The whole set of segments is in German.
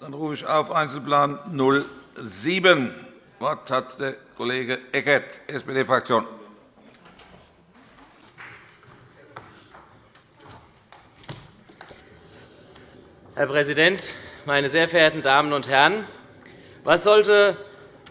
Dann rufe ich auf Einzelplan 07. Das Wort hat der Kollege Eckert, SPD-Fraktion. Herr Präsident, meine sehr verehrten Damen und Herren! Was sollte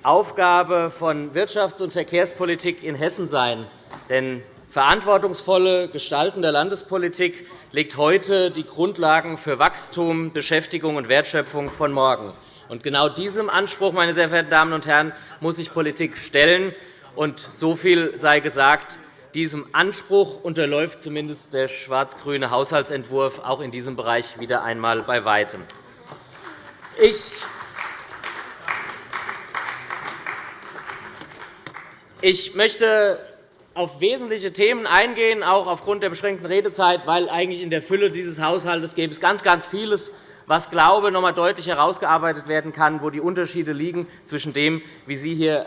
Aufgabe von Wirtschafts- und Verkehrspolitik in Hessen sein? Denn verantwortungsvolle Gestalten der Landespolitik legt heute die Grundlagen für Wachstum, Beschäftigung und Wertschöpfung von morgen. Und genau diesem Anspruch, meine sehr verehrten Damen und Herren, muss sich Politik stellen. Und so viel sei gesagt. Diesem Anspruch unterläuft zumindest der schwarz-grüne Haushaltsentwurf auch in diesem Bereich wieder einmal bei Weitem. Ich Ich möchte auf wesentliche Themen eingehen, auch aufgrund der beschränkten Redezeit, weil eigentlich in der Fülle dieses Haushalts gäbe es ganz, ganz vieles, was, glaube ich, noch einmal deutlich herausgearbeitet werden kann, wo die Unterschiede liegen zwischen dem, wie Sie hier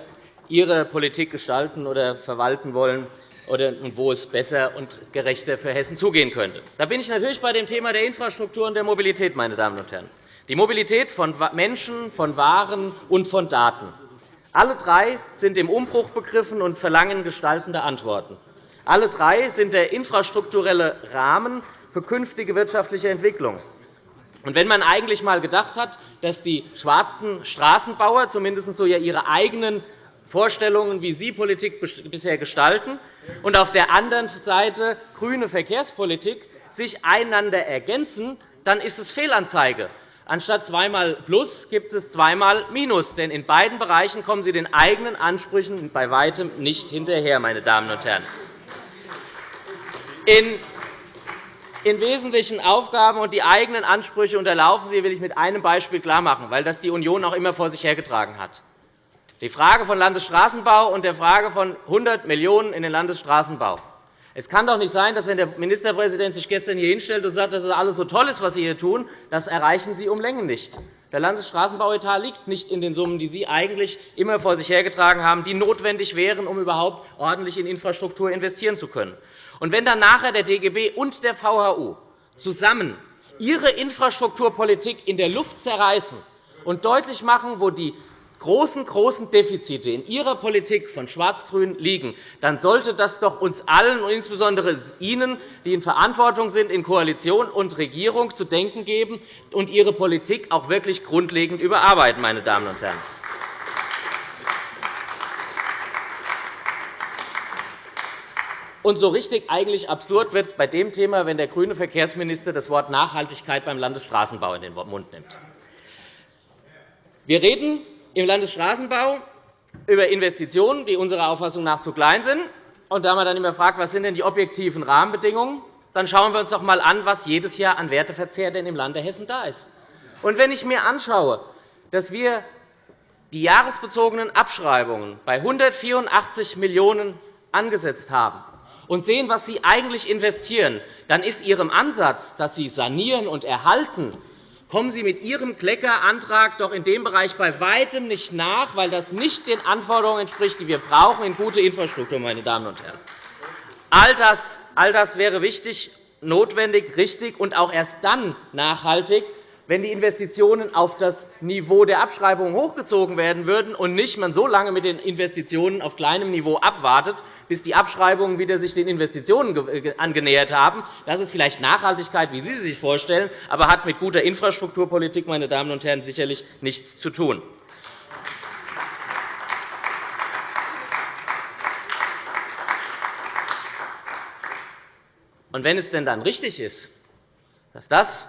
Ihre Politik gestalten oder verwalten wollen, und wo es besser und gerechter für Hessen zugehen könnte. Da bin ich natürlich bei dem Thema der Infrastruktur und der Mobilität, meine Damen und Herren. Die Mobilität von Menschen, von Waren und von Daten. Alle drei sind im Umbruch begriffen und verlangen gestaltende Antworten. Alle drei sind der infrastrukturelle Rahmen für künftige wirtschaftliche Entwicklung. wenn man eigentlich einmal gedacht hat, dass die schwarzen Straßenbauer zumindest so ihre eigenen Vorstellungen, wie sie Politik bisher gestalten, und auf der anderen Seite grüne Verkehrspolitik sich einander ergänzen, dann ist es Fehlanzeige. Anstatt zweimal Plus gibt es zweimal Minus. Denn in beiden Bereichen kommen Sie den eigenen Ansprüchen bei Weitem nicht hinterher. Meine Damen und Herren. In wesentlichen Aufgaben und die eigenen Ansprüche unterlaufen Sie, will ich mit einem Beispiel klarmachen, weil das die Union auch immer vor sich hergetragen hat. Die Frage von Landesstraßenbau und der Frage von 100 Millionen € in den Landesstraßenbau. Es kann doch nicht sein, dass, wenn der Ministerpräsident sich gestern hier hinstellt und sagt, dass es alles so toll ist, was Sie hier tun, das erreichen Sie um Längen nicht. Der Landesstraßenbauetat liegt nicht in den Summen, die Sie eigentlich immer vor sich hergetragen haben, die notwendig wären, um überhaupt ordentlich in Infrastruktur investieren zu können. Und wenn dann nachher der DGB und der VHU zusammen ihre Infrastrukturpolitik in der Luft zerreißen und deutlich machen, wo die großen, großen Defizite in Ihrer Politik von Schwarz-Grün liegen, dann sollte das doch uns allen und insbesondere Ihnen, die in Verantwortung sind, in Koalition und Regierung, zu denken geben und Ihre Politik auch wirklich grundlegend überarbeiten. Meine Damen und Herren. Und so richtig eigentlich absurd wird es bei dem Thema, wenn der grüne Verkehrsminister das Wort Nachhaltigkeit beim Landesstraßenbau in den Mund nimmt. Wir reden im Landesstraßenbau über Investitionen, die unserer Auffassung nach zu klein sind. Und da man dann immer fragt, was sind denn die objektiven Rahmenbedingungen, dann schauen wir uns doch einmal an, was jedes Jahr an Werteverzehr denn im Lande Hessen da ist. Und wenn ich mir anschaue, dass wir die jahresbezogenen Abschreibungen bei 184 Millionen € angesetzt haben und sehen, was Sie eigentlich investieren, dann ist Ihrem Ansatz, dass Sie sanieren und erhalten, kommen Sie mit Ihrem Kleckerantrag doch in dem Bereich bei Weitem nicht nach, weil das nicht den Anforderungen entspricht, die wir brauchen in gute Infrastruktur. Meine Damen und Herren. All das, all das wäre wichtig, notwendig, richtig und auch erst dann nachhaltig, wenn die Investitionen auf das Niveau der Abschreibungen hochgezogen werden würden und nicht man so lange mit den Investitionen auf kleinem Niveau abwartet, bis die Abschreibungen wieder sich den Investitionen angenähert haben. Das ist vielleicht Nachhaltigkeit, wie Sie sie sich vorstellen, aber hat mit guter Infrastrukturpolitik, meine Damen und Herren, sicherlich nichts zu tun. Und wenn es denn dann richtig ist, dass das,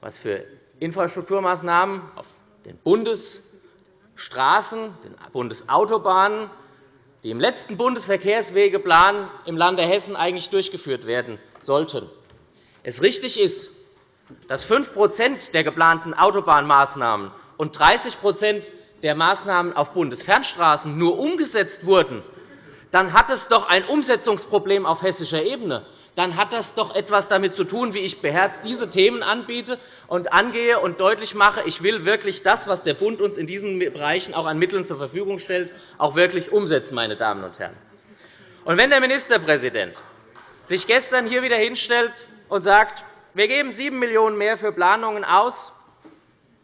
was für Infrastrukturmaßnahmen auf den Bundesstraßen, den Bundesautobahnen, die im letzten Bundesverkehrswegeplan im Lande Hessen eigentlich durchgeführt werden sollten, es richtig ist, dass 5% der geplanten Autobahnmaßnahmen und 30% der Maßnahmen auf Bundesfernstraßen nur umgesetzt wurden, dann hat es doch ein Umsetzungsproblem auf hessischer Ebene dann hat das doch etwas damit zu tun, wie ich beherzt diese Themen anbiete und angehe und deutlich mache, ich will wirklich das, was der Bund uns in diesen Bereichen auch an Mitteln zur Verfügung stellt, auch wirklich umsetzen. Meine Damen und Herren. Und wenn der Ministerpräsident sich gestern hier wieder hinstellt und sagt, wir geben 7 Millionen € mehr für Planungen aus,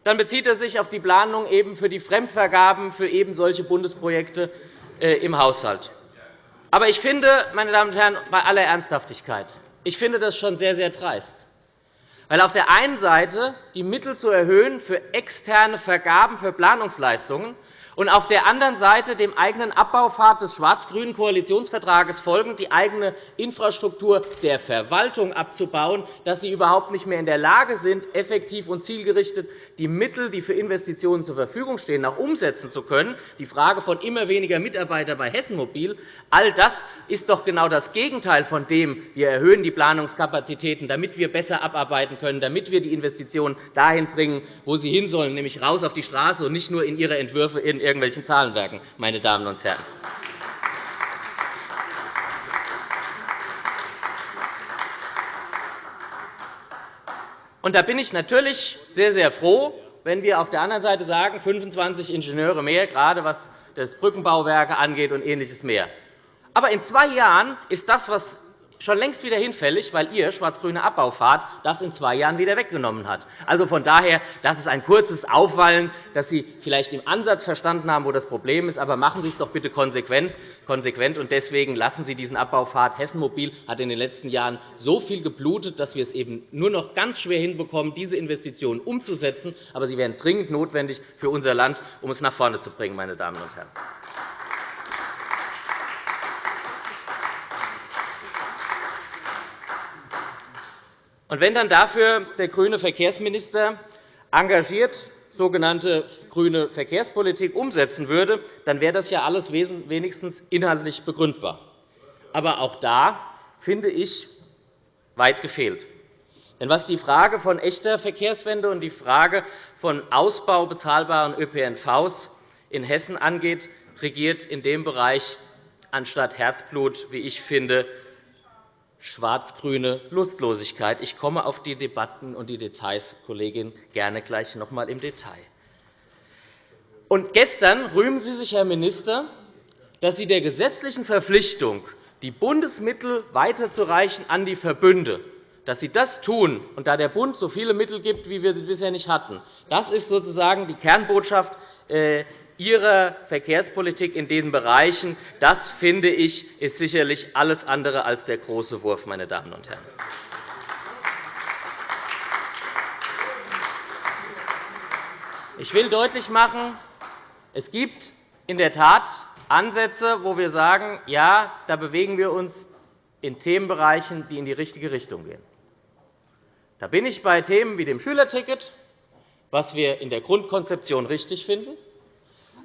dann bezieht er sich auf die Planung eben für die Fremdvergaben für eben solche Bundesprojekte äh, im Haushalt. Aber ich finde, meine Damen und Herren, bei aller Ernsthaftigkeit, ich finde das schon sehr, sehr dreist. Weil auf der einen Seite die Mittel zu erhöhen für externe Vergaben für Planungsleistungen und auf der anderen Seite dem eigenen Abbaupfad des schwarz-grünen Koalitionsvertrages folgend die eigene Infrastruktur der Verwaltung abzubauen, dass sie überhaupt nicht mehr in der Lage sind, effektiv und zielgerichtet die Mittel, die für Investitionen zur Verfügung stehen, auch umsetzen zu können. Die Frage von immer weniger Mitarbeitern bei Hessen Mobil, all das ist doch genau das Gegenteil von dem, wir erhöhen die Planungskapazitäten, damit wir besser abarbeiten können, damit wir die Investitionen dahin bringen, wo sie hin sollen, nämlich raus auf die Straße und nicht nur in ihre Entwürfe in irgendwelchen Zahlenwerken, meine Damen und Herren. Und da bin ich natürlich sehr, sehr froh, wenn wir auf der anderen Seite sagen, 25 Ingenieure mehr, gerade was das Brückenbauwerke angeht und Ähnliches mehr. Aber in zwei Jahren ist das, was schon längst wieder hinfällig, weil Ihr schwarz-grüne Abbaufahrt das in zwei Jahren wieder weggenommen hat. Also von daher, das ist ein kurzes Aufwallen, dass Sie vielleicht im Ansatz verstanden haben, wo das Problem ist. Aber machen Sie es doch bitte konsequent. Und deswegen lassen Sie diesen Abbaufahrt. Hessen Mobil hat in den letzten Jahren so viel geblutet, dass wir es eben nur noch ganz schwer hinbekommen, diese Investitionen umzusetzen. Aber sie wären dringend notwendig für unser Land, um es nach vorne zu bringen, meine Damen und Herren. Und wenn dann dafür der grüne Verkehrsminister engagiert sogenannte grüne Verkehrspolitik umsetzen würde, dann wäre das ja alles wenigstens inhaltlich begründbar. Aber auch da finde ich weit gefehlt. Denn was die Frage von echter Verkehrswende und die Frage von Ausbau bezahlbaren ÖPNVs in Hessen angeht, regiert in dem Bereich anstatt Herzblut, wie ich finde, schwarz-grüne Lustlosigkeit. Ich komme auf die Debatten und die Details, Kollegin, gerne gleich noch einmal im Detail. Und gestern rühmen Sie sich, Herr Minister, dass Sie der gesetzlichen Verpflichtung, die Bundesmittel weiterzureichen an die Verbünde, dass Sie das tun, und da der Bund so viele Mittel gibt, wie wir sie bisher nicht hatten, das ist sozusagen die Kernbotschaft äh, Ihrer Verkehrspolitik in diesen Bereichen, das, finde ich, ist sicherlich alles andere als der große Wurf, meine Damen und Herren. Ich will deutlich machen, es gibt in der Tat Ansätze, wo wir sagen, ja, da bewegen wir uns in Themenbereichen, die in die richtige Richtung gehen. Da bin ich bei Themen wie dem Schülerticket, was wir in der Grundkonzeption richtig finden.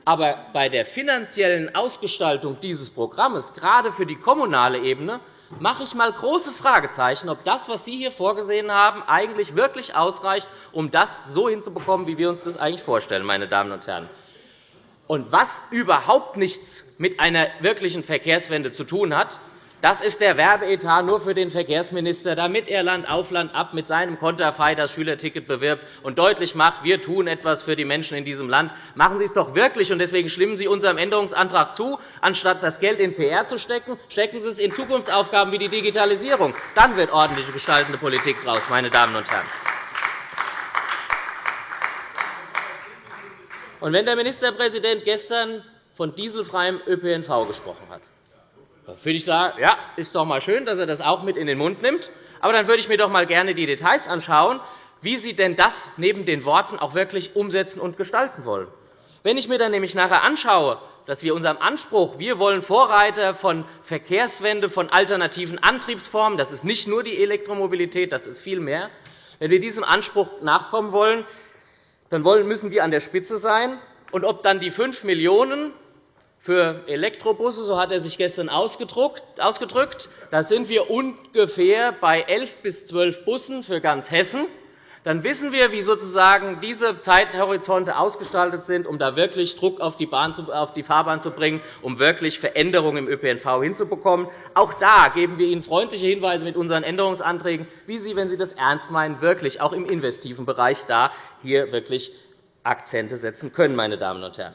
Aber bei der finanziellen Ausgestaltung dieses Programms, gerade für die kommunale Ebene, mache ich einmal große Fragezeichen, ob das, was Sie hier vorgesehen haben, eigentlich wirklich ausreicht, um das so hinzubekommen, wie wir uns das eigentlich vorstellen. Meine Damen und Herren. Und was überhaupt nichts mit einer wirklichen Verkehrswende zu tun hat, das ist der Werbeetat nur für den Verkehrsminister, damit er Land auf Land ab mit seinem Konterfei das Schülerticket bewirbt und deutlich macht, wir tun etwas für die Menschen in diesem Land. Machen Sie es doch wirklich, und deswegen stimmen Sie unserem Änderungsantrag zu. Anstatt das Geld in PR zu stecken, stecken Sie es in Zukunftsaufgaben wie die Digitalisierung. Dann wird ordentliche gestaltende Politik daraus, meine Damen und Herren. Und wenn der Ministerpräsident gestern von dieselfreiem ÖPNV gesprochen hat, würde ich sagen, ja, ist doch mal schön, dass er das auch mit in den Mund nimmt. Aber dann würde ich mir doch mal gerne die Details anschauen, wie Sie denn das neben den Worten auch wirklich umsetzen und gestalten wollen. Wenn ich mir dann nämlich nachher anschaue, dass wir unserem Anspruch, wir wollen Vorreiter von Verkehrswende, von alternativen Antriebsformen, das ist nicht nur die Elektromobilität, das ist viel mehr, wenn wir diesem Anspruch nachkommen wollen, dann müssen wir an der Spitze sein. Und ob dann die 5 Millionen für Elektrobusse, so hat er sich gestern ausgedrückt. Da sind wir ungefähr bei 11 bis 12 Bussen für ganz Hessen. Dann wissen wir, wie sozusagen diese Zeithorizonte ausgestaltet sind, um da wirklich Druck auf die, Bahn, auf die Fahrbahn zu bringen, um wirklich Veränderungen im ÖPNV hinzubekommen. Auch da geben wir Ihnen freundliche Hinweise mit unseren Änderungsanträgen, wie Sie, wenn Sie das ernst meinen, wirklich auch im investiven Bereich da hier wirklich Akzente setzen können. Meine Damen und Herren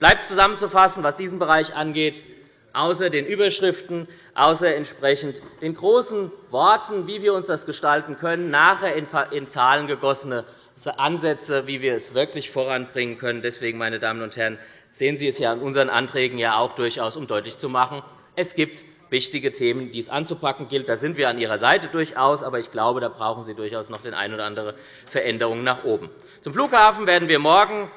bleibt zusammenzufassen, was diesen Bereich angeht, außer den Überschriften, außer entsprechend den großen Worten, wie wir uns das gestalten können, nachher in Zahlen gegossene Ansätze, wie wir es wirklich voranbringen können. Deswegen, meine Damen und Herren, sehen Sie es ja in unseren Anträgen ja auch durchaus, um deutlich zu machen, es gibt wichtige Themen, die es anzupacken gilt. Da sind wir an Ihrer Seite durchaus, aber ich glaube, da brauchen Sie durchaus noch den eine oder andere Veränderung nach oben. Zum Flughafen werden wir morgen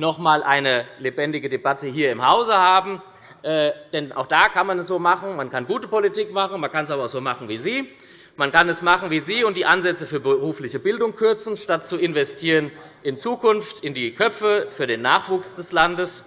noch einmal eine lebendige Debatte hier im Hause haben. Äh, denn auch da kann man es so machen. Man kann gute Politik machen, man kann es aber auch so machen wie Sie. Man kann es machen wie Sie und die Ansätze für berufliche Bildung kürzen, statt zu investieren in Zukunft, in die Köpfe für den Nachwuchs des Landes.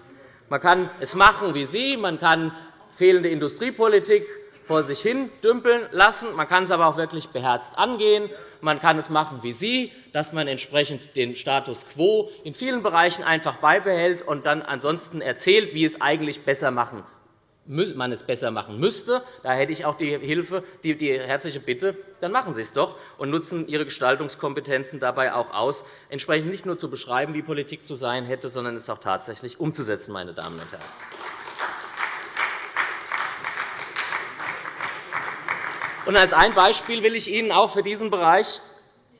Man kann es machen wie Sie. Man kann fehlende Industriepolitik vor sich hin dümpeln lassen. Man kann es aber auch wirklich beherzt angehen. Man kann es machen wie Sie, dass man entsprechend den Status quo in vielen Bereichen einfach beibehält und dann ansonsten erzählt, wie es eigentlich besser machen man es besser machen müsste. Da hätte ich auch die, Hilfe, die, die herzliche Bitte, dann machen Sie es doch und nutzen Ihre Gestaltungskompetenzen dabei auch aus, entsprechend nicht nur zu beschreiben, wie Politik zu sein hätte, sondern es auch tatsächlich umzusetzen. Meine Damen und Herren. Und als ein Beispiel will ich Ihnen auch für diesen Bereich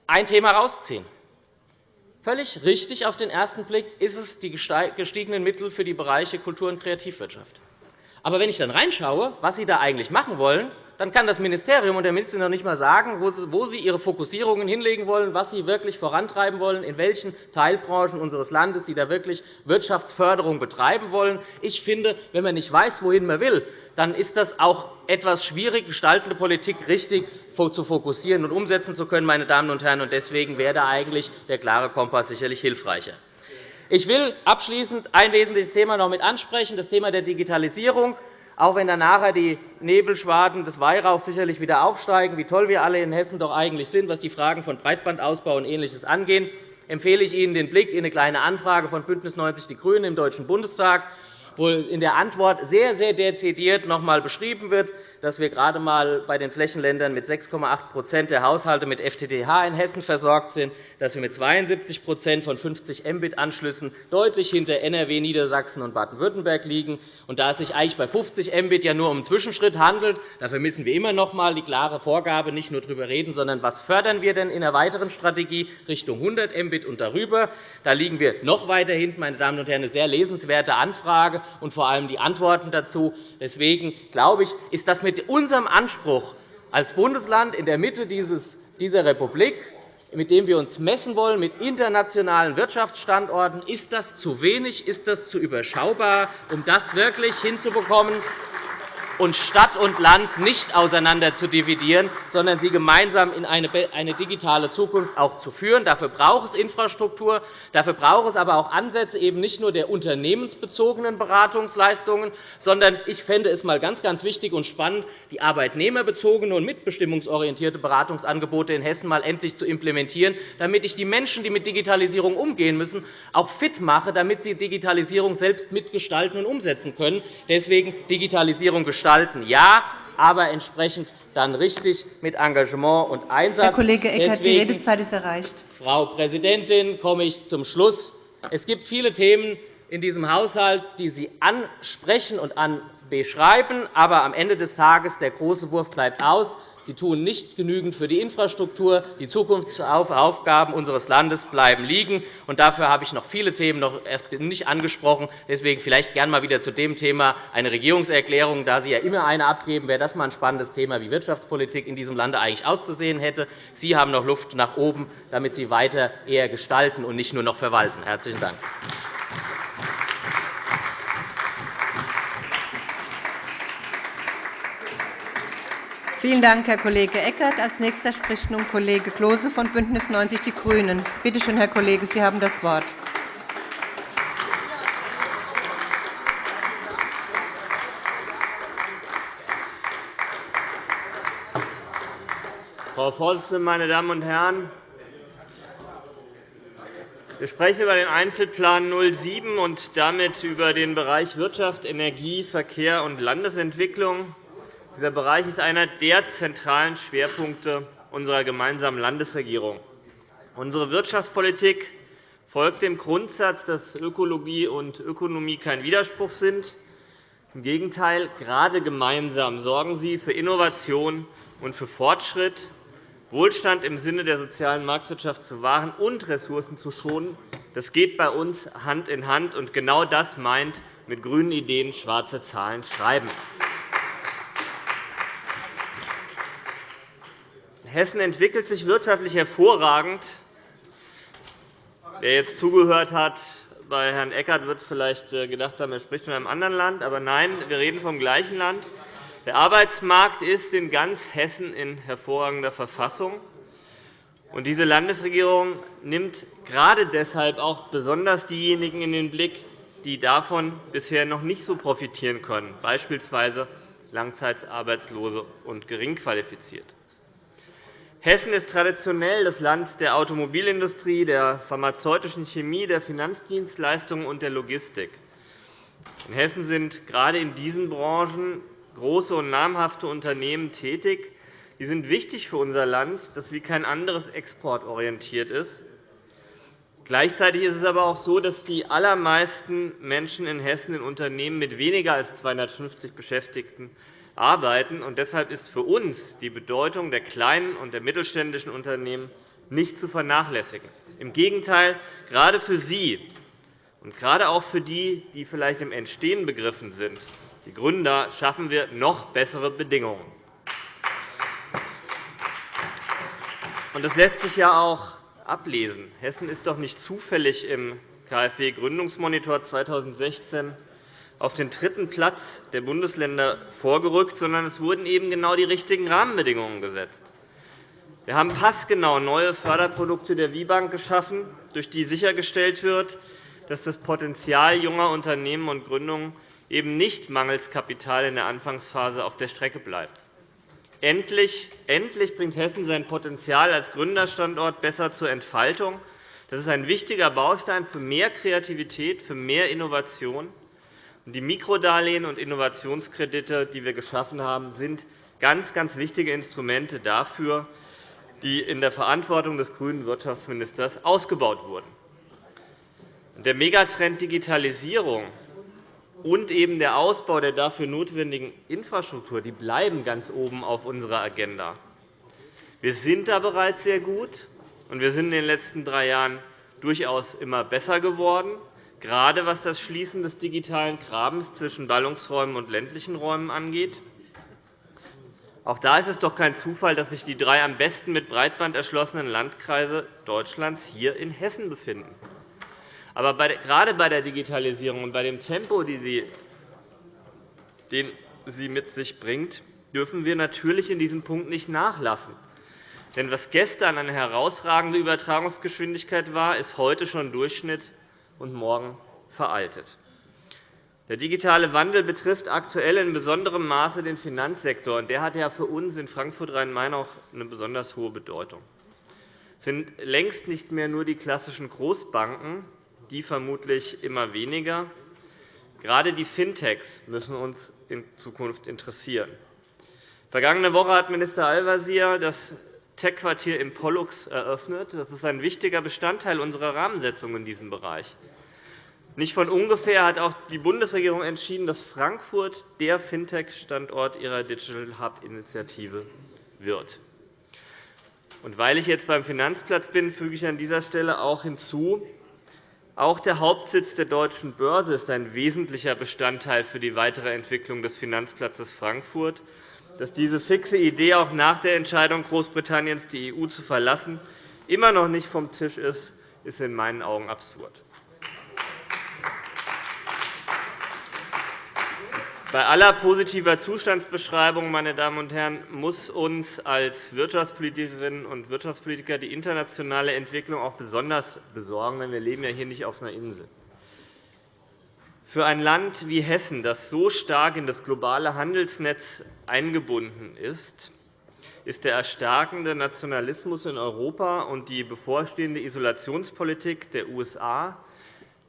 ein Thema herausziehen. Völlig richtig auf den ersten Blick ist es die gestiegenen Mittel für die Bereiche Kultur- und Kreativwirtschaft. Aber wenn ich dann reinschaue, was Sie da eigentlich machen wollen, dann kann das Ministerium und der Minister noch nicht einmal sagen, wo Sie Ihre Fokussierungen hinlegen wollen, was Sie wirklich vorantreiben wollen, in welchen Teilbranchen unseres Landes Sie da wirklich Wirtschaftsförderung betreiben wollen. Ich finde, wenn man nicht weiß, wohin man will, dann ist das auch etwas schwierig, gestaltende Politik richtig zu fokussieren und umsetzen zu können. Meine Damen und Herren. Deswegen wäre eigentlich der klare Kompass sicherlich hilfreicher. Ich will abschließend ein wesentliches Thema noch mit ansprechen, das Thema der Digitalisierung. Auch wenn dann nachher die Nebelschwaden des Weihrauchs sicherlich wieder aufsteigen, wie toll wir alle in Hessen doch eigentlich sind, was die Fragen von Breitbandausbau und Ähnliches angeht, empfehle ich Ihnen den Blick in eine Kleine Anfrage von BÜNDNIS 90 die GRÜNEN im Deutschen Bundestag wo in der Antwort sehr, sehr dezidiert noch einmal beschrieben wird, dass wir gerade einmal bei den Flächenländern mit 6,8% der Haushalte mit FTTH in Hessen versorgt sind, dass wir mit 72% von 50 Mbit-Anschlüssen deutlich hinter NRW, Niedersachsen und Baden-Württemberg liegen. Und da es sich eigentlich bei 50 Mbit ja nur um einen Zwischenschritt handelt, da vermissen wir immer noch einmal die klare Vorgabe, nicht nur darüber reden, sondern was fördern wir denn in einer weiteren Strategie Richtung 100 Mbit und darüber. Da liegen wir noch weiter hinten. Meine Damen und Herren, eine sehr lesenswerte Anfrage und vor allem die Antworten dazu. Deswegen glaube ich, ist das mit unserem Anspruch als Bundesland in der Mitte dieser Republik, mit dem wir uns messen wollen, mit internationalen Wirtschaftsstandorten, ist das zu wenig, ist das zu überschaubar, um das wirklich hinzubekommen, und Stadt und Land nicht auseinander zu dividieren, sondern sie gemeinsam in eine digitale Zukunft auch zu führen. Dafür braucht es Infrastruktur. Dafür braucht es aber auch Ansätze eben nicht nur der unternehmensbezogenen Beratungsleistungen, sondern ich fände es mal ganz, ganz wichtig und spannend, die arbeitnehmerbezogene und mitbestimmungsorientierte Beratungsangebote in Hessen mal endlich zu implementieren, damit ich die Menschen, die mit Digitalisierung umgehen müssen, auch fit mache, damit sie Digitalisierung selbst mitgestalten und umsetzen können. Deswegen Digitalisierung gestalten gestalten, ja, aber entsprechend dann richtig mit Engagement und Einsatz. Herr Kollege Eckert, Deswegen, die Redezeit ist erreicht. Frau Präsidentin, komme ich zum Schluss. Es gibt viele Themen in diesem Haushalt, die Sie ansprechen und beschreiben. Aber am Ende des Tages der große Wurf bleibt aus. Sie tun nicht genügend für die Infrastruktur. Die Zukunftsaufgaben unseres Landes bleiben liegen. Und dafür habe ich noch viele Themen noch erst nicht angesprochen. Deswegen vielleicht gerne einmal wieder zu dem Thema eine Regierungserklärung. Da Sie ja immer eine abgeben, wäre das mal ein spannendes Thema, wie Wirtschaftspolitik in diesem Lande eigentlich auszusehen hätte. Sie haben noch Luft nach oben, damit Sie weiter eher gestalten und nicht nur noch verwalten. – Herzlichen Dank. Vielen Dank, Herr Kollege Eckert. Als nächster spricht nun Kollege Klose von BÜNDNIS 90 die GRÜNEN. Bitte schön, Herr Kollege, Sie haben das Wort. Frau Vorsitzende, meine Damen und Herren! Wir sprechen über den Einzelplan 07 und damit über den Bereich Wirtschaft, Energie, Verkehr und Landesentwicklung. Dieser Bereich ist einer der zentralen Schwerpunkte unserer gemeinsamen Landesregierung. Unsere Wirtschaftspolitik folgt dem Grundsatz, dass Ökologie und Ökonomie kein Widerspruch sind. Im Gegenteil, gerade gemeinsam sorgen sie für Innovation und für Fortschritt. Wohlstand im Sinne der sozialen Marktwirtschaft zu wahren und Ressourcen zu schonen. Das geht bei uns Hand in Hand. Und genau das meint mit grünen Ideen schwarze Zahlen schreiben. Hessen entwickelt sich wirtschaftlich hervorragend. Wer jetzt zugehört hat, bei Herrn Eckert wird vielleicht äh, gedacht haben, er spricht von einem anderen Land. Aber nein, wir reden vom gleichen Land. Der Arbeitsmarkt ist in ganz Hessen in hervorragender Verfassung. Und diese Landesregierung nimmt gerade deshalb auch besonders diejenigen in den Blick, die davon bisher noch nicht so profitieren können, beispielsweise Langzeitarbeitslose und Geringqualifizierte. Hessen ist traditionell das Land der Automobilindustrie, der pharmazeutischen Chemie, der Finanzdienstleistungen und der Logistik. In Hessen sind gerade in diesen Branchen große und namhafte Unternehmen tätig. Die sind wichtig für unser Land, das wie kein anderes exportorientiert ist. Gleichzeitig ist es aber auch so, dass die allermeisten Menschen in Hessen in Unternehmen mit weniger als 250 Beschäftigten arbeiten. Und deshalb ist für uns die Bedeutung der kleinen und der mittelständischen Unternehmen nicht zu vernachlässigen. Im Gegenteil, gerade für Sie und gerade auch für die, die vielleicht im Entstehen begriffen sind, die Gründer, schaffen wir noch bessere Bedingungen. Das lässt sich ja auch ablesen. Hessen ist doch nicht zufällig im KfW-Gründungsmonitor 2016 auf den dritten Platz der Bundesländer vorgerückt, sondern es wurden eben genau die richtigen Rahmenbedingungen gesetzt. Wir haben passgenau neue Förderprodukte der WIBank geschaffen, durch die sichergestellt wird, dass das Potenzial junger Unternehmen und Gründungen eben nicht mangels Kapital in der Anfangsphase auf der Strecke bleibt. Endlich, endlich bringt Hessen sein Potenzial als Gründerstandort besser zur Entfaltung. Das ist ein wichtiger Baustein für mehr Kreativität, für mehr Innovation. Die Mikrodarlehen und Innovationskredite, die wir geschaffen haben, sind ganz, ganz wichtige Instrumente dafür, die in der Verantwortung des grünen Wirtschaftsministers ausgebaut wurden. Der Megatrend Digitalisierung und eben der Ausbau der dafür notwendigen Infrastruktur die bleiben ganz oben auf unserer Agenda. Wir sind da bereits sehr gut, und wir sind in den letzten drei Jahren durchaus immer besser geworden gerade was das Schließen des digitalen Grabens zwischen Ballungsräumen und ländlichen Räumen angeht. Auch da ist es doch kein Zufall, dass sich die drei am besten mit Breitband erschlossenen Landkreise Deutschlands hier in Hessen befinden. Aber gerade bei der Digitalisierung und bei dem Tempo, den sie mit sich bringt, dürfen wir natürlich in diesem Punkt nicht nachlassen. Denn was gestern eine herausragende Übertragungsgeschwindigkeit war, ist heute schon Durchschnitt und morgen veraltet. Der digitale Wandel betrifft aktuell in besonderem Maße den Finanzsektor. Der hat ja für uns in Frankfurt-Rhein-Main auch eine besonders hohe Bedeutung. Es sind längst nicht mehr nur die klassischen Großbanken, die vermutlich immer weniger. Gerade die Fintechs müssen uns in Zukunft interessieren. Vergangene Woche hat Minister Al-Wazir das Tech-Quartier in Pollux eröffnet. Das ist ein wichtiger Bestandteil unserer Rahmensetzung in diesem Bereich. Nicht von ungefähr hat auch die Bundesregierung entschieden, dass Frankfurt der Fintech-Standort ihrer Digital Hub-Initiative wird. Und weil ich jetzt beim Finanzplatz bin, füge ich an dieser Stelle auch hinzu, auch der Hauptsitz der Deutschen Börse ist ein wesentlicher Bestandteil für die weitere Entwicklung des Finanzplatzes Frankfurt. Dass diese fixe Idee auch nach der Entscheidung Großbritanniens, die EU zu verlassen, immer noch nicht vom Tisch ist, ist in meinen Augen absurd. Bei aller positiver Zustandsbeschreibung meine Damen und Herren, muss uns als Wirtschaftspolitikerinnen und Wirtschaftspolitiker die internationale Entwicklung auch besonders besorgen, denn wir leben ja hier nicht auf einer Insel. Für ein Land wie Hessen, das so stark in das globale Handelsnetz eingebunden ist, ist der erstarkende Nationalismus in Europa und die bevorstehende Isolationspolitik der USA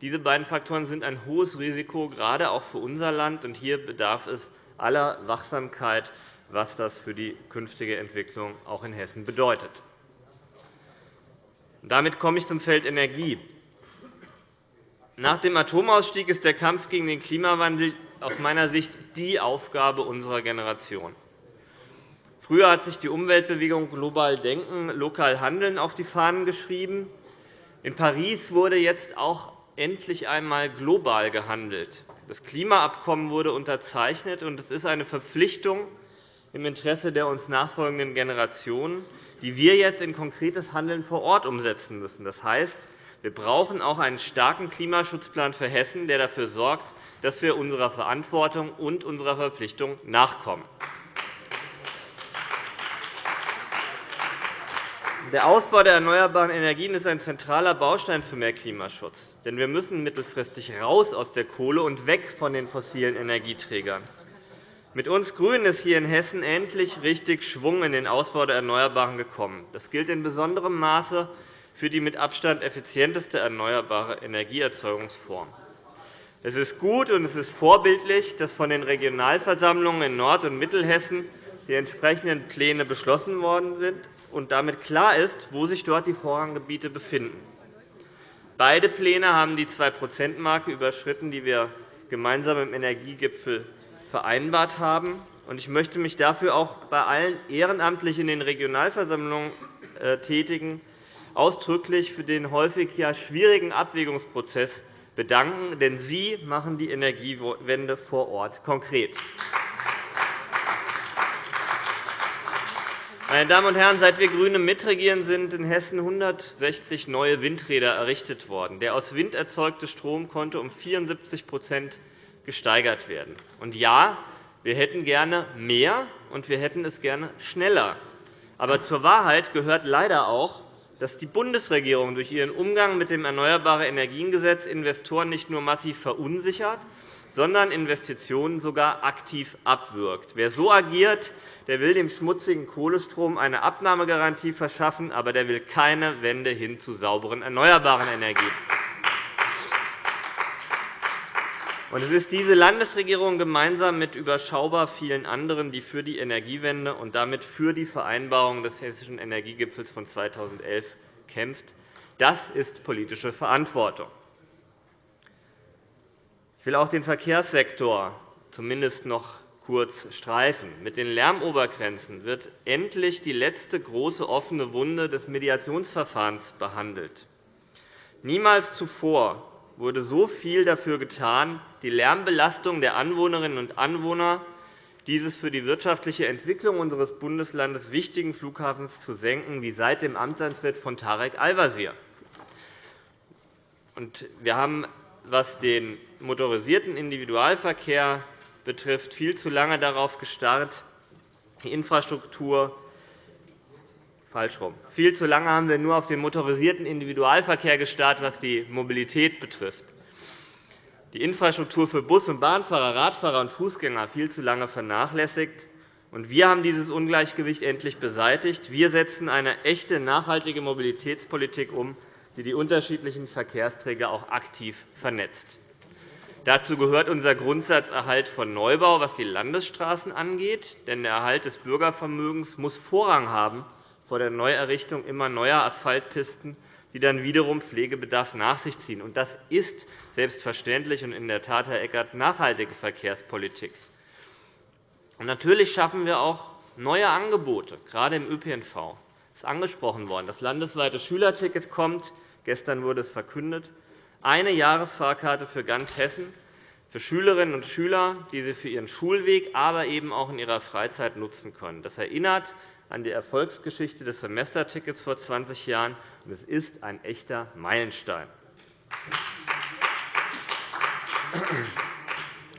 diese beiden Faktoren sind ein hohes Risiko, gerade auch für unser Land. Hier bedarf es aller Wachsamkeit, was das für die künftige Entwicklung auch in Hessen bedeutet. Damit komme ich zum Feld Energie. Nach dem Atomausstieg ist der Kampf gegen den Klimawandel aus meiner Sicht die Aufgabe unserer Generation. Früher hat sich die Umweltbewegung Global Denken, Lokal Handeln auf die Fahnen geschrieben. In Paris wurde jetzt auch endlich einmal global gehandelt. Das Klimaabkommen wurde unterzeichnet, und es ist eine Verpflichtung im Interesse der uns nachfolgenden Generationen, die wir jetzt in konkretes Handeln vor Ort umsetzen müssen. Das heißt, wir brauchen auch einen starken Klimaschutzplan für Hessen, der dafür sorgt, dass wir unserer Verantwortung und unserer Verpflichtung nachkommen. Der Ausbau der erneuerbaren Energien ist ein zentraler Baustein für mehr Klimaschutz. Denn wir müssen mittelfristig raus aus der Kohle und weg von den fossilen Energieträgern. Mit uns GRÜNEN ist hier in Hessen endlich richtig Schwung in den Ausbau der Erneuerbaren gekommen. Das gilt in besonderem Maße für die mit Abstand effizienteste erneuerbare Energieerzeugungsform. Es ist gut und es ist vorbildlich, dass von den Regionalversammlungen in Nord- und Mittelhessen die entsprechenden Pläne beschlossen worden sind und damit klar ist, wo sich dort die Vorranggebiete befinden. Beide Pläne haben die 2-%-Marke überschritten, die wir gemeinsam im Energiegipfel vereinbart haben. Ich möchte mich dafür auch bei allen ehrenamtlich in den Regionalversammlungen äh, Tätigen ausdrücklich für den häufig ja schwierigen Abwägungsprozess bedanken, denn Sie machen die Energiewende vor Ort konkret. Meine Damen und Herren, seit wir GRÜNE mitregieren, sind in Hessen 160 neue Windräder errichtet worden. Der aus Wind erzeugte Strom konnte um 74% gesteigert werden. Und ja, wir hätten gerne mehr, und wir hätten es gerne schneller. Aber zur Wahrheit gehört leider auch, dass die Bundesregierung durch ihren Umgang mit dem Erneuerbare Energiengesetz Investoren nicht nur massiv verunsichert, sondern Investitionen sogar aktiv abwirkt. Wer so agiert, der will dem schmutzigen Kohlestrom eine Abnahmegarantie verschaffen, aber der will keine Wende hin zu sauberen erneuerbaren Energien. Es ist diese Landesregierung gemeinsam mit überschaubar vielen anderen, die für die Energiewende und damit für die Vereinbarung des Hessischen Energiegipfels von 2011 kämpft. Das ist politische Verantwortung. Ich will auch den Verkehrssektor zumindest noch kurz streifen. Mit den Lärmobergrenzen wird endlich die letzte große offene Wunde des Mediationsverfahrens behandelt. Niemals zuvor wurde so viel dafür getan, die Lärmbelastung der Anwohnerinnen und Anwohner dieses für die wirtschaftliche Entwicklung unseres Bundeslandes wichtigen Flughafens zu senken, wie seit dem Amtsantritt von Tarek Al-Wazir. Wir haben, was den motorisierten Individualverkehr betrifft, viel zu lange darauf gestarrt, die Infrastruktur falsch rum. Viel zu lange haben wir nur auf den motorisierten Individualverkehr gestarrt, was die Mobilität betrifft. Die Infrastruktur für Bus- und Bahnfahrer, Radfahrer und Fußgänger viel zu lange vernachlässigt. Wir haben dieses Ungleichgewicht endlich beseitigt. Wir setzen eine echte, nachhaltige Mobilitätspolitik um, die die unterschiedlichen Verkehrsträger auch aktiv vernetzt. Dazu gehört unser Grundsatzerhalt von Neubau, was die Landesstraßen angeht. Denn der Erhalt des Bürgervermögens muss Vorrang haben vor der Neuerrichtung immer neuer Asphaltpisten, die dann wiederum Pflegebedarf nach sich ziehen. Das ist selbstverständlich und in der Tat, Herr Eckert, nachhaltige Verkehrspolitik. natürlich schaffen wir auch neue Angebote, gerade im ÖPNV. Das ist angesprochen worden. Das landesweite Schülerticket kommt. Gestern wurde es verkündet eine Jahresfahrkarte für ganz Hessen für Schülerinnen und Schüler, die sie für ihren Schulweg, aber eben auch in ihrer Freizeit nutzen können. Das erinnert an die Erfolgsgeschichte des Semestertickets vor 20 Jahren, es ist ein echter Meilenstein.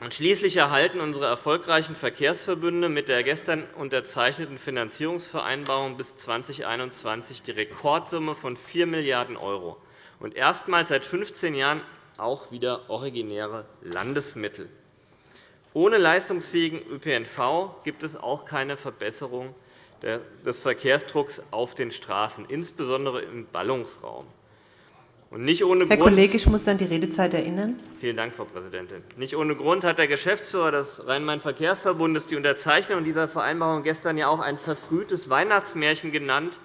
Und schließlich erhalten unsere erfolgreichen Verkehrsverbünde mit der gestern unterzeichneten Finanzierungsvereinbarung bis 2021 die Rekordsumme von 4 Milliarden € und erstmals seit 15 Jahren auch wieder originäre Landesmittel. Ohne leistungsfähigen ÖPNV gibt es auch keine Verbesserung des Verkehrsdrucks auf den Straßen, insbesondere im Ballungsraum. nicht ohne Herr Grund, Kollege, ich muss an die Redezeit erinnern. Vielen Dank, Frau Präsidentin. Nicht ohne Grund hat der Geschäftsführer des Rhein-Main-Verkehrsverbundes die Unterzeichnung dieser Vereinbarung gestern ja auch ein verfrühtes Weihnachtsmärchen genannt,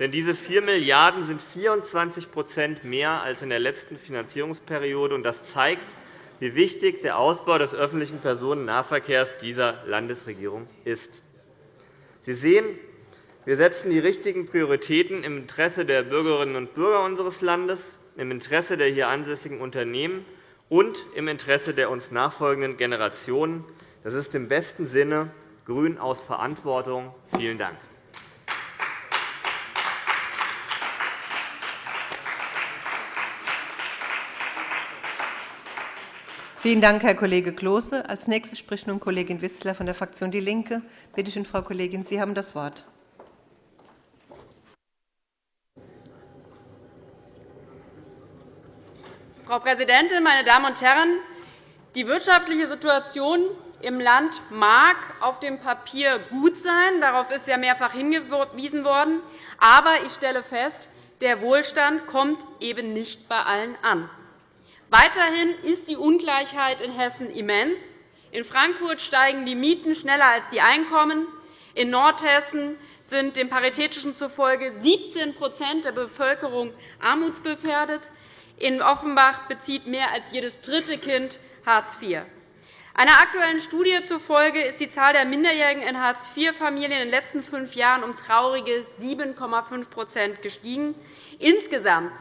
denn diese 4 Milliarden € sind 24% mehr als in der letzten Finanzierungsperiode. Das zeigt, wie wichtig der Ausbau des öffentlichen Personennahverkehrs dieser Landesregierung ist. Sie sehen, wir setzen die richtigen Prioritäten im Interesse der Bürgerinnen und Bürger unseres Landes, im Interesse der hier ansässigen Unternehmen und im Interesse der uns nachfolgenden Generationen. Das ist im besten Sinne Grün aus Verantwortung. Vielen Dank. Vielen Dank, Herr Kollege Klose. Als nächste spricht nun Kollegin Wissler von der Fraktion DIE LINKE. Bitte schön, Frau Kollegin, Sie haben das Wort. Frau Präsidentin, meine Damen und Herren! Die wirtschaftliche Situation im Land mag auf dem Papier gut sein. Darauf ist ja mehrfach hingewiesen worden. Aber ich stelle fest, der Wohlstand kommt eben nicht bei allen an. Weiterhin ist die Ungleichheit in Hessen immens. In Frankfurt steigen die Mieten schneller als die Einkommen. In Nordhessen sind dem Paritätischen zufolge 17% der Bevölkerung armutsgefährdet. In Offenbach bezieht mehr als jedes dritte Kind Hartz IV. Einer aktuellen Studie zufolge ist die Zahl der Minderjährigen in Hartz-IV-Familien in den letzten fünf Jahren um traurige 7,5% gestiegen. Insgesamt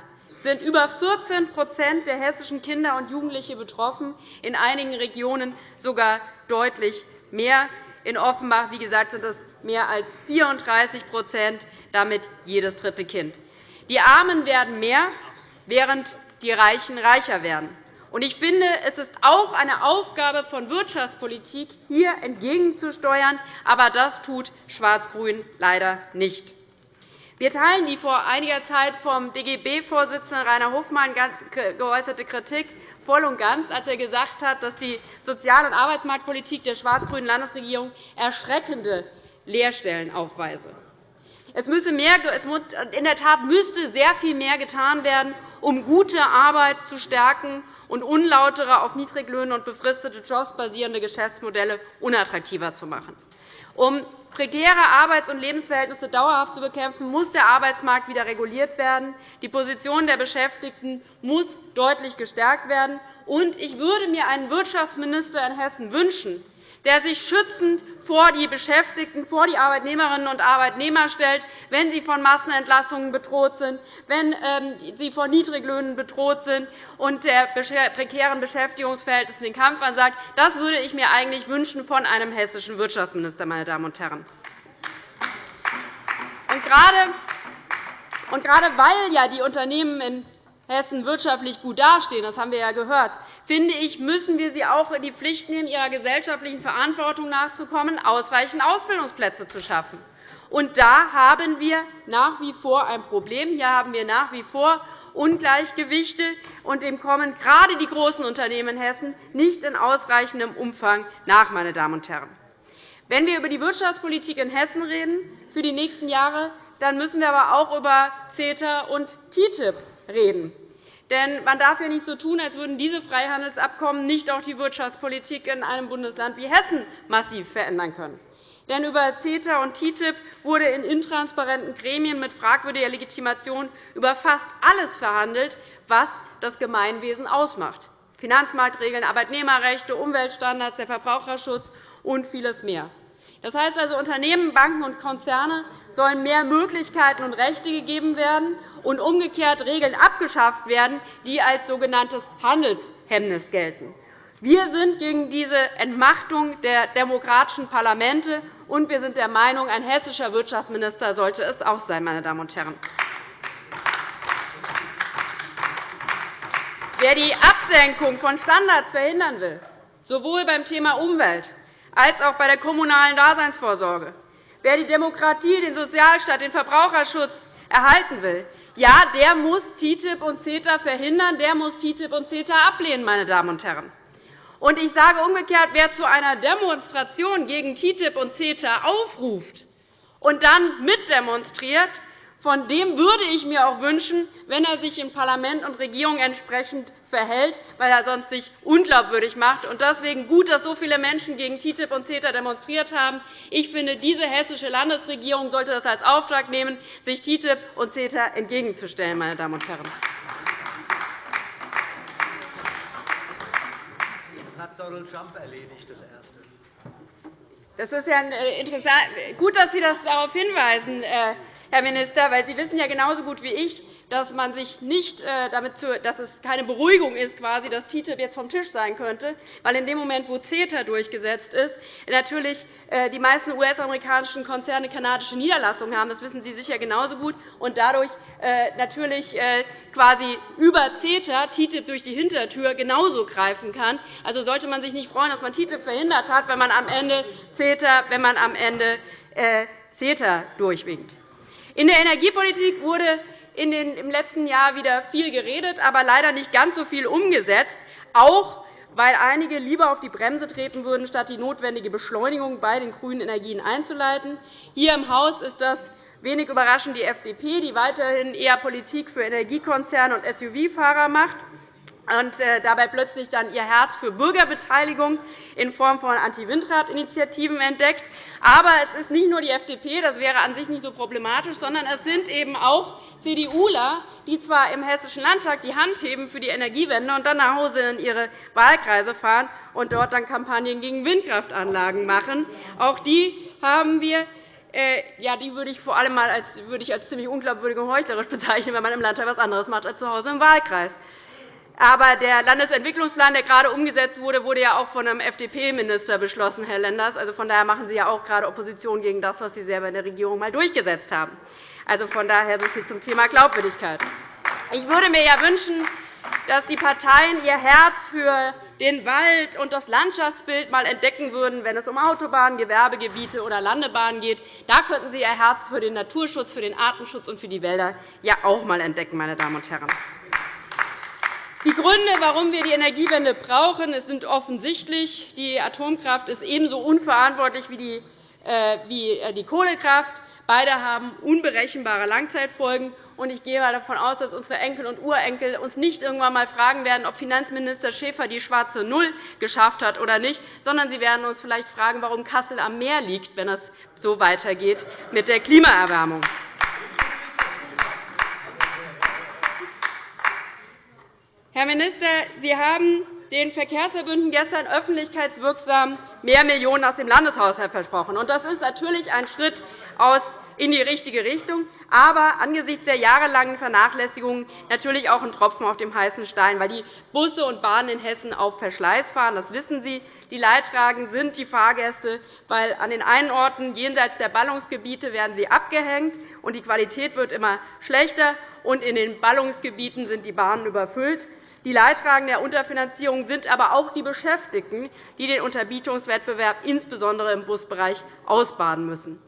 sind über 14% der hessischen Kinder und Jugendliche betroffen, in einigen Regionen sogar deutlich mehr. In Offenbach wie gesagt, sind es mehr als 34% damit jedes dritte Kind. Die Armen werden mehr, während die Reichen reicher werden. Ich finde, es ist auch eine Aufgabe von Wirtschaftspolitik, hier entgegenzusteuern. Aber das tut Schwarz-Grün leider nicht. Wir teilen die vor einiger Zeit vom DGB-Vorsitzenden Rainer Hofmann geäußerte Kritik voll und ganz, als er gesagt hat, dass die Sozial- und Arbeitsmarktpolitik der schwarz-grünen Landesregierung erschreckende Leerstellen aufweise. Es müsse mehr, in der Tat müsste sehr viel mehr getan werden, um gute Arbeit zu stärken und unlautere, auf Niedriglöhne und befristete Jobs basierende Geschäftsmodelle unattraktiver zu machen. Um prekäre Arbeits- und Lebensverhältnisse dauerhaft zu bekämpfen, muss der Arbeitsmarkt wieder reguliert werden. Die Position der Beschäftigten muss deutlich gestärkt werden. ich würde mir einen Wirtschaftsminister in Hessen wünschen, der sich schützend vor die Beschäftigten, vor die Arbeitnehmerinnen und Arbeitnehmer stellt, wenn sie von Massenentlassungen bedroht sind, wenn ähm, sie von Niedriglöhnen bedroht sind und der prekären Beschäftigungsverhältnissen den Kampf ansagt. Das würde ich mir eigentlich wünschen von einem hessischen Wirtschaftsminister, meine Damen und Herren. Und gerade weil ja die Unternehmen in Hessen wirtschaftlich gut dastehen, das haben wir ja gehört, finde ich, müssen wir sie auch in die Pflicht nehmen, ihrer gesellschaftlichen Verantwortung nachzukommen, ausreichend Ausbildungsplätze zu schaffen. Und da haben wir nach wie vor ein Problem. Hier haben wir nach wie vor Ungleichgewichte, und dem kommen gerade die großen Unternehmen in Hessen nicht in ausreichendem Umfang nach. Meine Damen und Herren. Wenn wir über die Wirtschaftspolitik in Hessen reden für die nächsten Jahre, dann müssen wir aber auch über CETA und TTIP reden. Denn man darf ja nicht so tun, als würden diese Freihandelsabkommen nicht auch die Wirtschaftspolitik in einem Bundesland wie Hessen massiv verändern können. Denn über CETA und TTIP wurde in intransparenten Gremien mit fragwürdiger Legitimation über fast alles verhandelt, was das Gemeinwesen ausmacht. Finanzmarktregeln, Arbeitnehmerrechte, Umweltstandards, der Verbraucherschutz und vieles mehr. Das heißt also, Unternehmen, Banken und Konzerne sollen mehr Möglichkeiten und Rechte gegeben werden und umgekehrt Regeln abgeschafft werden, die als sogenanntes Handelshemmnis gelten. Wir sind gegen diese Entmachtung der demokratischen Parlamente, und wir sind der Meinung, ein hessischer Wirtschaftsminister sollte es auch sein. Meine Damen und Herren. Wer die Absenkung von Standards verhindern will, sowohl beim Thema Umwelt als auch bei der kommunalen Daseinsvorsorge. Wer die Demokratie, den Sozialstaat, den Verbraucherschutz erhalten will, ja, der muss TTIP und CETA verhindern, der muss TTIP und CETA ablehnen. Meine Damen und Herren. Und ich sage umgekehrt, wer zu einer Demonstration gegen TTIP und CETA aufruft und dann mitdemonstriert, von dem würde ich mir auch wünschen, wenn er sich in Parlament und Regierung entsprechend verhält, weil er sonst sich unglaubwürdig macht. Deswegen gut, dass so viele Menschen gegen TTIP und CETA demonstriert haben. Ich finde, diese hessische Landesregierung sollte das als Auftrag nehmen, sich TTIP und CETA entgegenzustellen. Meine Damen und Herren. Das hat Donald Trump erledigt, das Erste. Das ist ja gut, dass Sie das darauf hinweisen, Herr Minister, weil Sie wissen ja genauso gut wie ich, dass man sich nicht äh, damit dass es keine Beruhigung ist, quasi, dass TTIP jetzt vom Tisch sein könnte, weil in dem Moment, wo CETA durchgesetzt ist, natürlich äh, die meisten US-amerikanischen Konzerne kanadische Niederlassungen haben. Das wissen Sie sicher genauso gut. Und dadurch äh, natürlich quasi über CETA TTIP durch die Hintertür genauso greifen kann. Also sollte man sich nicht freuen, dass man TTIP verhindert hat, wenn man am Ende CETA, wenn man am Ende CETA durchwinkt. In der Energiepolitik wurde im letzten Jahr wieder viel geredet, aber leider nicht ganz so viel umgesetzt, auch weil einige lieber auf die Bremse treten würden, statt die notwendige Beschleunigung bei den grünen Energien einzuleiten. Hier im Haus ist das wenig überraschend die FDP, die weiterhin eher Politik für Energiekonzerne und SUV-Fahrer macht und äh, dabei plötzlich dann ihr Herz für Bürgerbeteiligung in Form von Anti-Windrad-Initiativen entdeckt. Aber es ist nicht nur die FDP, das wäre an sich nicht so problematisch, sondern es sind eben auch CDUler, die zwar im Hessischen Landtag die Hand heben für die Energiewende und dann nach Hause in ihre Wahlkreise fahren und dort dann Kampagnen gegen Windkraftanlagen machen. Auch die haben wir äh, ja, die würde ich vor allem mal als, würde ich als ziemlich unglaubwürdig und heuchlerisch bezeichnen, wenn man im Landtag etwas anderes macht als zu Hause im Wahlkreis. Aber der Landesentwicklungsplan, der gerade umgesetzt wurde, wurde ja auch von einem FDP-Minister beschlossen, Herr Lenders. Also von daher machen Sie ja auch gerade Opposition gegen das, was Sie selber in der Regierung einmal durchgesetzt haben. Also von daher so viel zum Thema Glaubwürdigkeit. Ich würde mir ja wünschen, dass die Parteien ihr Herz für den Wald und das Landschaftsbild einmal entdecken würden, wenn es um Autobahnen, Gewerbegebiete oder Landebahnen geht. Da könnten Sie Ihr Herz für den Naturschutz, für den Artenschutz und für die Wälder ja auch einmal entdecken, meine Damen und Herren. Die Gründe, warum wir die Energiewende brauchen, sind offensichtlich. Die Atomkraft ist ebenso unverantwortlich wie die äh, äh, Kohlekraft. Beide haben unberechenbare Langzeitfolgen. Ich gehe davon aus, dass unsere Enkel und Urenkel uns nicht irgendwann einmal fragen werden, ob Finanzminister Schäfer die schwarze Null geschafft hat oder nicht, sondern sie werden uns vielleicht fragen, warum Kassel am Meer liegt, wenn es so weitergeht mit der Klimaerwärmung. Herr Minister, Sie haben den Verkehrsverbünden gestern öffentlichkeitswirksam mehr Millionen aus dem Landeshaushalt versprochen. Das ist natürlich ein Schritt in die richtige Richtung, aber angesichts der jahrelangen Vernachlässigung natürlich auch ein Tropfen auf dem heißen Stein, weil die Busse und Bahnen in Hessen auf Verschleiß fahren. Das wissen Sie. Die Leidtragenden sind die Fahrgäste, weil an den einen Orten jenseits der Ballungsgebiete werden sie abgehängt, und die Qualität wird immer schlechter, und in den Ballungsgebieten sind die Bahnen überfüllt. Die Leidtragenden der Unterfinanzierung sind aber auch die Beschäftigten, die den Unterbietungswettbewerb insbesondere im Busbereich ausbaden müssen.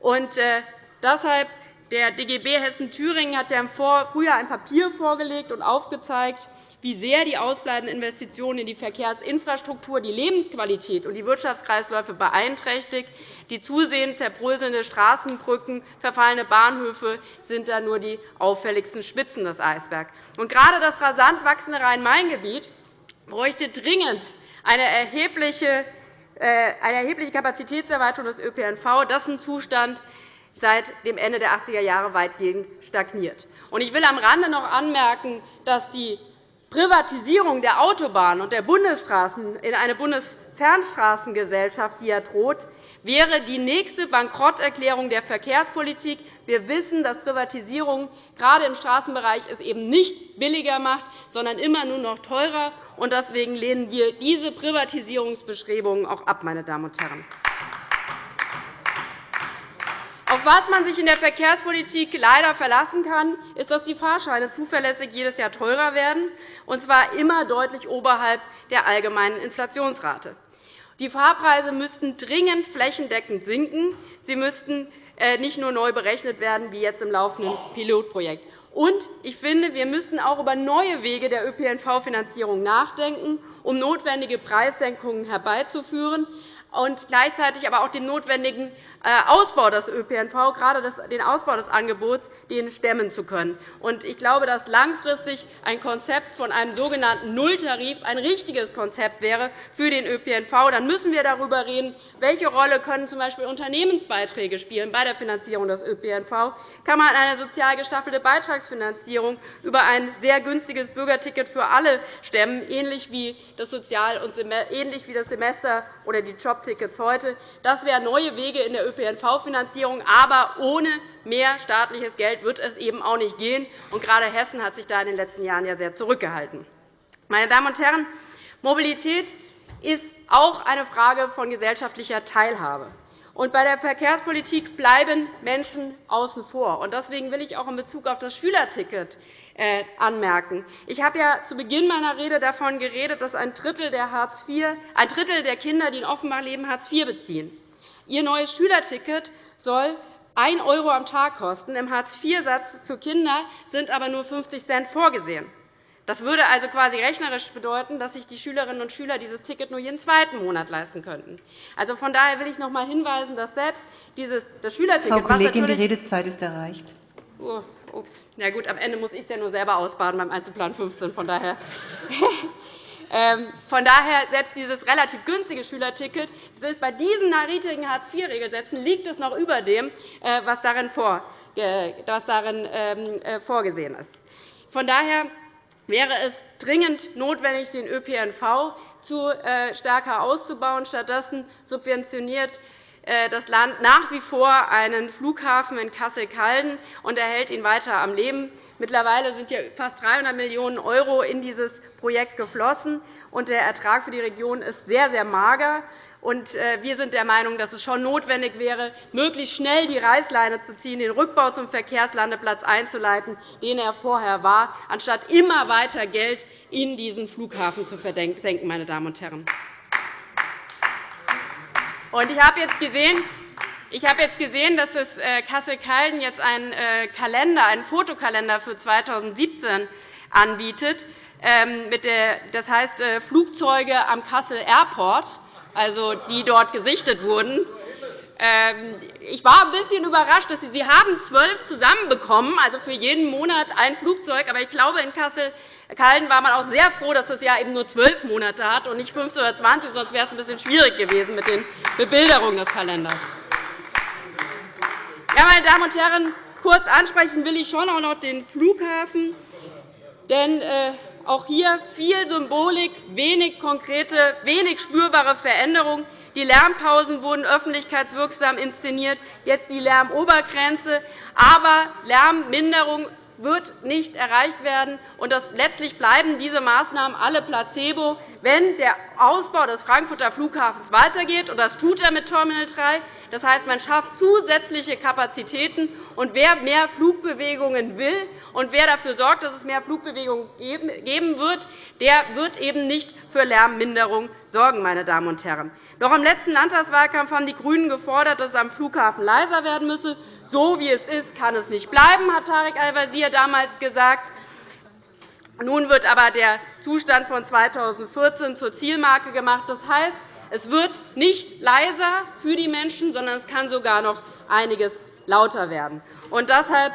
Und, äh, deshalb der DGB Hessen-Thüringen hat ja im Frühjahr ein Papier vorgelegt und aufgezeigt, wie sehr die ausbleibenden Investitionen in die Verkehrsinfrastruktur die Lebensqualität und die Wirtschaftskreisläufe beeinträchtigt. Die zusehends zerbröselnde Straßenbrücken, verfallene Bahnhöfe sind da nur die auffälligsten Spitzen des Eisbergs. Und gerade das rasant wachsende Rhein-Main-Gebiet bräuchte dringend eine erhebliche äh, eine erhebliche Kapazitätserweiterung des ÖPNV. Das ist ein Zustand, seit dem Ende der 80er Jahre weitgehend stagniert. Ich will am Rande noch anmerken, dass die Privatisierung der Autobahnen und der Bundesstraßen in eine Bundesfernstraßengesellschaft, die ja droht, wäre die nächste Bankrotterklärung der Verkehrspolitik. Wir wissen, dass Privatisierung gerade im Straßenbereich es eben nicht billiger macht, sondern immer nur noch teurer. Deswegen lehnen wir diese Privatisierungsbestrebungen auch ab. Meine Damen und Herren. Auf was man sich in der Verkehrspolitik leider verlassen kann, ist, dass die Fahrscheine zuverlässig jedes Jahr teurer werden, und zwar immer deutlich oberhalb der allgemeinen Inflationsrate. Die Fahrpreise müssten dringend flächendeckend sinken. Sie müssten äh, nicht nur neu berechnet werden, wie jetzt im laufenden Pilotprojekt. Und ich finde, wir müssten auch über neue Wege der ÖPNV-Finanzierung nachdenken, um notwendige Preissenkungen herbeizuführen und gleichzeitig aber auch den notwendigen äh, Ausbau des ÖPNV, gerade den Ausbau des Angebots, den stemmen zu können. Ich glaube, dass langfristig ein Konzept von einem sogenannten Nulltarif ein richtiges Konzept wäre für den ÖPNV. Dann müssen wir darüber reden, welche Rolle können z. B. Unternehmensbeiträge spielen bei der Finanzierung des ÖPNV. Kann man eine sozial gestaffelte Beitragsfinanzierung über ein sehr günstiges Bürgerticket für alle stemmen, ähnlich wie das Sozial- und ähnlich wie das Semester oder die Job Jobtickets heute. Das wären neue Wege in der ÖPNV-Finanzierung. Aber ohne mehr staatliches Geld wird es eben auch nicht gehen. Und gerade Hessen hat sich da in den letzten Jahren ja sehr zurückgehalten. Meine Damen und Herren, Mobilität ist auch eine Frage von gesellschaftlicher Teilhabe. Und bei der Verkehrspolitik bleiben Menschen außen vor. Deswegen will ich auch in Bezug auf das Schülerticket äh, anmerken. Ich habe ja zu Beginn meiner Rede davon geredet, dass ein Drittel der, Hartz IV, ein Drittel der Kinder, die in Offenbach leben, Hartz IV beziehen. Ihr neues Schülerticket soll 1 € am Tag kosten. Im Hartz-IV-Satz für Kinder sind aber nur 50 Cent vorgesehen. Das würde also quasi rechnerisch bedeuten, dass sich die Schülerinnen und Schüler dieses Ticket nur jeden zweiten Monat leisten könnten. Also von daher will ich noch einmal hinweisen, dass selbst dieses, das Schülerticket. Frau Kollegin, die Redezeit ist erreicht. Oh, ups. Ja, gut, am Ende muss ich es ja nur selber ausbaden beim Einzelplan 15. Von daher. Ähm, von daher, selbst dieses relativ günstige Schülerticket, bei diesen niedrigen Hartz-IV-Regelsätzen liegt es noch über dem, äh, was darin ähm, äh, vorgesehen ist. Von daher wäre es dringend notwendig, den ÖPNV äh, stärker auszubauen. Stattdessen subventioniert äh, das Land nach wie vor einen Flughafen in Kassel-Calden und erhält ihn weiter am Leben. Mittlerweile sind fast 300 Millionen € in dieses Projekt geflossen, und der Ertrag für die Region ist sehr, sehr mager. Äh, wir sind der Meinung, dass es schon notwendig wäre, möglichst schnell die Reißleine zu ziehen, den Rückbau zum Verkehrslandeplatz einzuleiten, den er vorher war, anstatt immer weiter Geld in diesen Flughafen zu versenken. Meine Damen und Herren. Ich habe jetzt gesehen, ich habe jetzt gesehen, dass es äh, Kassel-Calden jetzt einen äh, Kalender, einen Fotokalender für 2017 anbietet. Ähm, das heißt Flugzeuge am Kassel Airport also die dort gesichtet wurden. Ähm, ich war ein bisschen überrascht, dass Sie, Sie haben zwölf zusammenbekommen, also für jeden Monat ein Flugzeug. Aber ich glaube, in Kassel-Calden war man auch sehr froh, dass das Jahr eben nur zwölf Monate hat und nicht 15 oder 20, sonst wäre es ein bisschen schwierig gewesen mit den Bebilderungen des Kalenders. Ja, meine Damen und Herren, kurz ansprechen will ich schon auch noch den Flughafen. Denn äh, auch hier viel Symbolik, wenig konkrete, wenig spürbare Veränderungen. Die Lärmpausen wurden öffentlichkeitswirksam inszeniert, jetzt die Lärmobergrenze. Aber Lärmminderung wird nicht erreicht werden. Und letztlich bleiben diese Maßnahmen alle Placebo, wenn der Ausbau des Frankfurter Flughafens weitergeht. Und das tut er mit Terminal 3. Das heißt, man schafft zusätzliche Kapazitäten. Und wer mehr Flugbewegungen will und wer dafür sorgt, dass es mehr Flugbewegungen geben wird, der wird eben nicht für Lärmminderung sorgen. Meine Damen und Herren. Noch im letzten Landtagswahlkampf haben die GRÜNEN gefordert, dass es am Flughafen leiser werden müsse. So wie es ist, kann es nicht bleiben, hat Tarek Al-Wazir damals gesagt. Nun wird aber der Zustand von 2014 zur Zielmarke gemacht. Das heißt, es wird nicht leiser für die Menschen, sondern es kann sogar noch einiges lauter werden. Und deshalb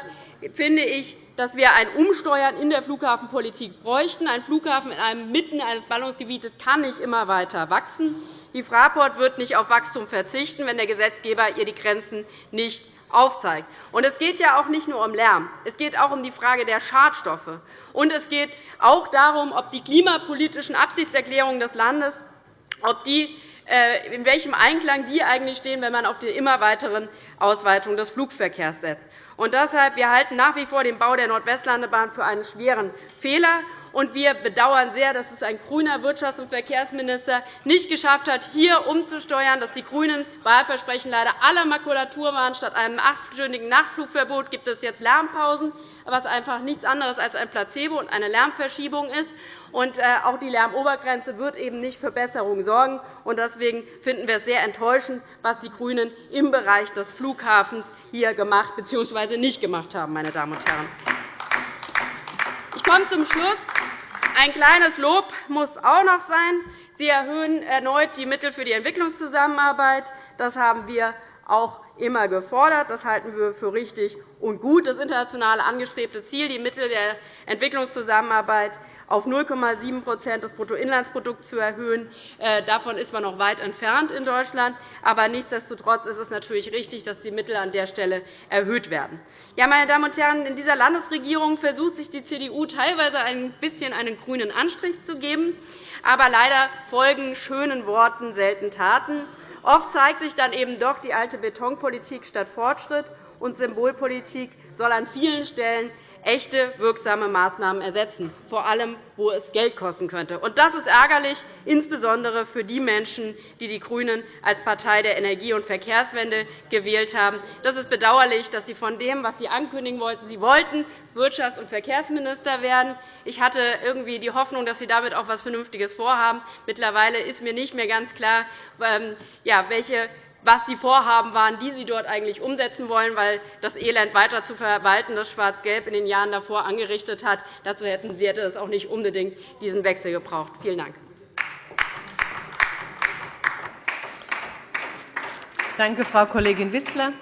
finde ich, dass wir ein Umsteuern in der Flughafenpolitik bräuchten. Ein Flughafen in einem mitten eines Ballungsgebietes kann nicht immer weiter wachsen. Die Fraport wird nicht auf Wachstum verzichten, wenn der Gesetzgeber ihr die Grenzen nicht aufzeigt. es geht ja auch nicht nur um Lärm. Es geht auch um die Frage der Schadstoffe. Und es geht auch darum, ob die klimapolitischen Absichtserklärungen des Landes ob die, äh, in welchem Einklang die eigentlich stehen, wenn man auf die immer weiteren Ausweitung des Flugverkehrs setzt. Und deshalb, wir halten nach wie vor den Bau der Nordwestlandebahn für einen schweren Fehler. Und wir bedauern sehr, dass es ein grüner Wirtschafts- und Verkehrsminister nicht geschafft hat, hier umzusteuern, dass die grünen Wahlversprechen leider alle Makulatur waren. Statt einem achtstündigen Nachtflugverbot gibt es jetzt Lärmpausen, was einfach nichts anderes als ein Placebo und eine Lärmverschiebung ist. Und äh, auch die Lärmobergrenze wird eben nicht für Besserung sorgen. Deswegen finden wir es sehr enttäuschend, was die GRÜNEN im Bereich des Flughafens hier gemacht bzw. nicht gemacht haben. Meine Damen und Herren. Ich komme zum Schluss. Ein kleines Lob muss auch noch sein. Sie erhöhen erneut die Mittel für die Entwicklungszusammenarbeit. Das haben wir auch immer gefordert. Das halten wir für richtig und gut. Das internationale angestrebte Ziel, die Mittel der Entwicklungszusammenarbeit auf 0,7% des Bruttoinlandsprodukts zu erhöhen. Äh, davon ist man noch weit entfernt in Deutschland. Aber nichtsdestotrotz ist es natürlich richtig, dass die Mittel an der Stelle erhöht werden. Ja, meine Damen und Herren, in dieser Landesregierung versucht sich die CDU teilweise ein bisschen einen grünen Anstrich zu geben. Aber leider folgen schönen Worten selten Taten. Oft zeigt sich dann eben doch die alte Betonpolitik statt Fortschritt, und Symbolpolitik soll an vielen Stellen echte, wirksame Maßnahmen ersetzen, vor allem, wo es Geld kosten könnte. Das ist ärgerlich, insbesondere für die Menschen, die die GRÜNEN als Partei der Energie- und Verkehrswende gewählt haben. Das ist bedauerlich, dass Sie von dem, was Sie ankündigen wollten, Sie wollten Wirtschafts- und Verkehrsminister werden. Ich hatte irgendwie die Hoffnung, dass Sie damit auch etwas Vernünftiges vorhaben. Mittlerweile ist mir nicht mehr ganz klar, ähm, welche was die Vorhaben waren, die Sie dort eigentlich umsetzen wollen, weil das Elend weiter zu verwalten, das Schwarz-Gelb in den Jahren davor angerichtet hat. Dazu hätten Sie es auch nicht unbedingt diesen Wechsel gebraucht. Vielen Dank. Danke, Frau Kollegin Wissler.